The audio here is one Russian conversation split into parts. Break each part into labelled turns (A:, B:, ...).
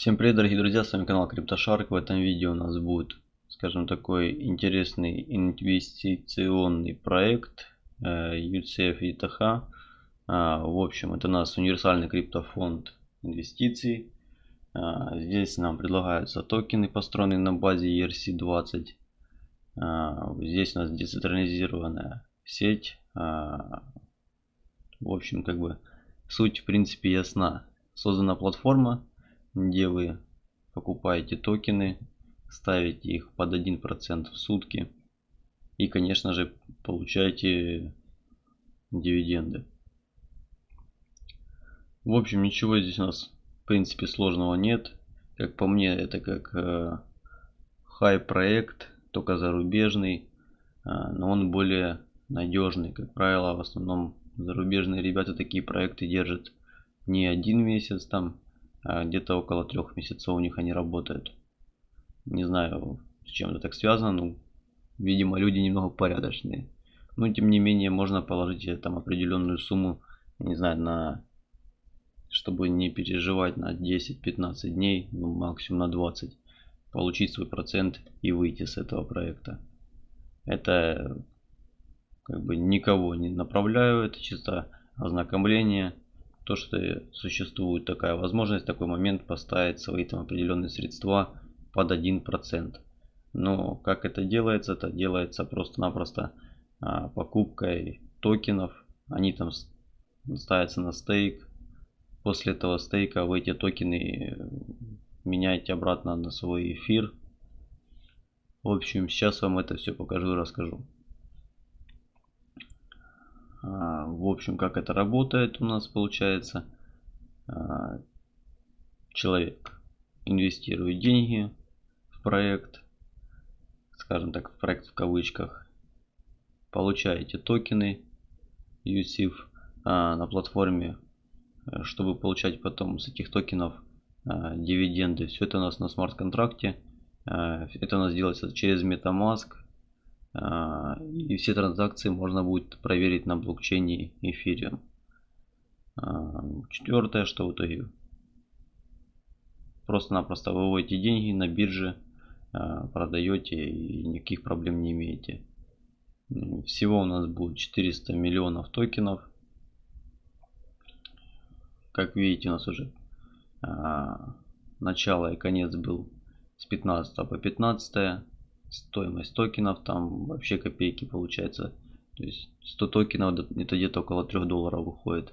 A: Всем привет, дорогие друзья, с вами канал CryptoShark. В этом видео у нас будет, скажем, такой интересный инвестиционный проект UCF э, ETH. А, в общем, это у нас универсальный криптофонд инвестиций. А, здесь нам предлагаются токены, построенные на базе ERC-20. А, здесь у нас децентрализированная сеть. В общем, как бы суть в принципе ясна. Создана платформа, где вы покупаете токены, ставите их под 1% в сутки и, конечно же, получаете дивиденды. В общем, ничего здесь у нас, в принципе, сложного нет. Как по мне, это как э, проект, только зарубежный, э, но он более надежный. Как правило, в основном зарубежные ребята такие проекты держат не один месяц там, где-то около трех месяцев у них они работают. Не знаю, с чем это так связано, ну, видимо, люди немного порядочные. Но, тем не менее, можно положить там определенную сумму, не знаю, на чтобы не переживать на 10-15 дней, ну, максимум на 20, получить свой процент и выйти с этого проекта. Это как бы никого не направляю, это чисто ознакомление то, что существует такая возможность, такой момент поставить свои там определенные средства под 1%. Но как это делается? Это делается просто-напросто а, покупкой токенов. Они там ставятся на стейк. После этого стейка вы эти токены меняете обратно на свой эфир. В общем, сейчас вам это все покажу и расскажу. А, в общем, как это работает у нас получается. А, человек инвестирует деньги в проект, скажем так, в проект в кавычках. Получаете токены USIF а, на платформе, э, чтобы получать потом с этих токенов дивиденды. Все это у нас на смарт-контракте. Это у нас делается через MetaMask и все транзакции можно будет проверить на блокчейне Ethereum. А, четвертое, что в итоге просто-напросто выводите деньги на бирже, а, продаете и никаких проблем не имеете. Всего у нас будет 400 миллионов токенов. Как видите, у нас уже начало и конец был с 15 по 15 стоимость токенов там вообще копейки получается. То есть 100 токенов это где-то около 3 долларов выходит.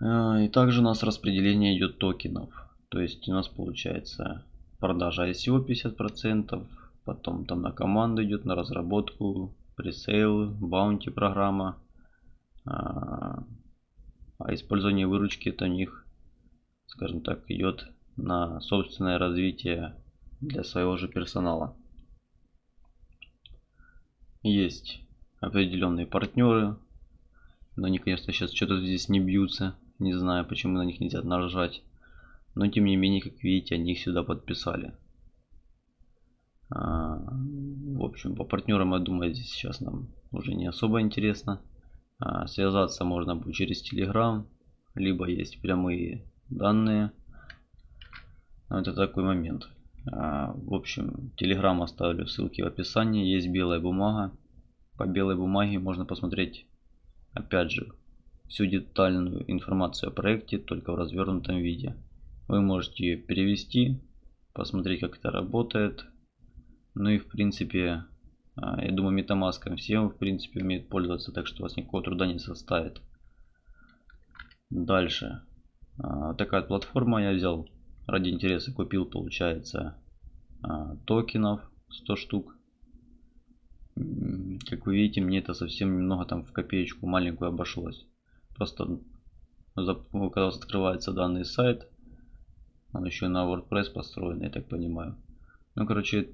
A: А, и также у нас распределение идет токенов. То есть у нас получается продажа ICO 50%, потом там на команду идет, на разработку, пресейл, баунти программа. А, а использование выручки это у них, скажем так, идет на собственное развитие для своего же персонала. Есть определенные партнеры, но они, конечно, сейчас что-то здесь не бьются. Не знаю, почему на них нельзя нажать. Но, тем не менее, как видите, они их сюда подписали. А, в общем, по партнерам, я думаю, здесь сейчас нам уже не особо интересно. А, связаться можно будет через Telegram, либо есть прямые данные. Это такой момент. А, в общем, Telegram оставлю ссылки в описании. Есть белая бумага. По белой бумаге можно посмотреть, опять же, всю детальную информацию о проекте, только в развернутом виде. Вы можете ее перевести, посмотреть, как это работает. Ну и в принципе, а, я думаю, MetaMask всем в принципе умеют пользоваться, так что у вас никакого труда не составит. Дальше. А, такая платформа я взял ради интереса купил, получается, токенов 100 штук. Как вы видите, мне это совсем немного там в копеечку маленькую обошлось. Просто когда у вас открывается данный сайт, он еще на WordPress построен, я так понимаю. Ну, короче,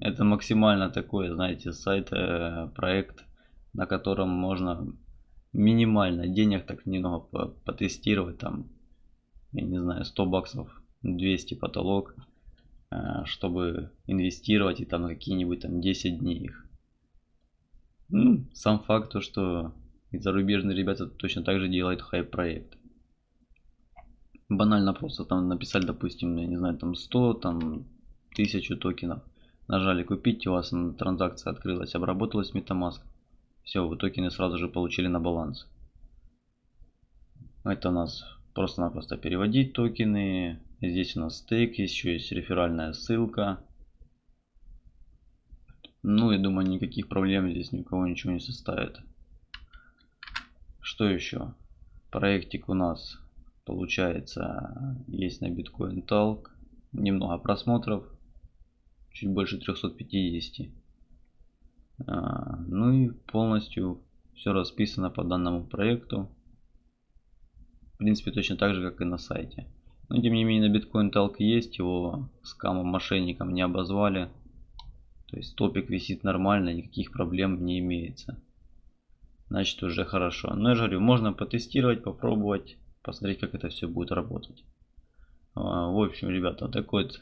A: это максимально такой, знаете, сайт, э, проект, на котором можно минимально денег так немного потестировать там я не знаю, 100 баксов, 200 потолок, чтобы инвестировать и там какие-нибудь там 10 дней их. Ну, сам факт то, что и зарубежные ребята точно так же делают хайп проект. банально просто там написали, допустим, я не знаю, там 100, там 1000 токенов. Нажали купить, у вас транзакция открылась, обработалась MetaMask. Все, вы токены сразу же получили на баланс. Это у нас просто-напросто переводить токены. Здесь у нас стейк, еще есть реферальная ссылка. Ну, я думаю, никаких проблем здесь ни у кого ничего не составит. Что еще? Проектик у нас получается есть на Bitcoin Talk. Немного просмотров. Чуть больше 350. А, ну и полностью все расписано по данному проекту. Принципе, точно так же, как и на сайте. Но тем не менее на Bitcoin Talk есть, его скамом мошенникам не обозвали. То есть топик висит нормально, никаких проблем не имеется. Значит уже хорошо. Но я же говорю, можно потестировать, попробовать, посмотреть как это все будет работать. А, в общем, ребята, такой вот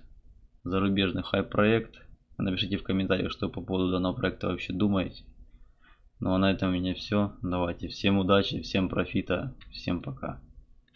A: зарубежный хайп-проект. Напишите в комментариях, что по поводу данного проекта вообще думаете. Ну а на этом у меня все. Давайте, всем удачи, всем профита, всем пока.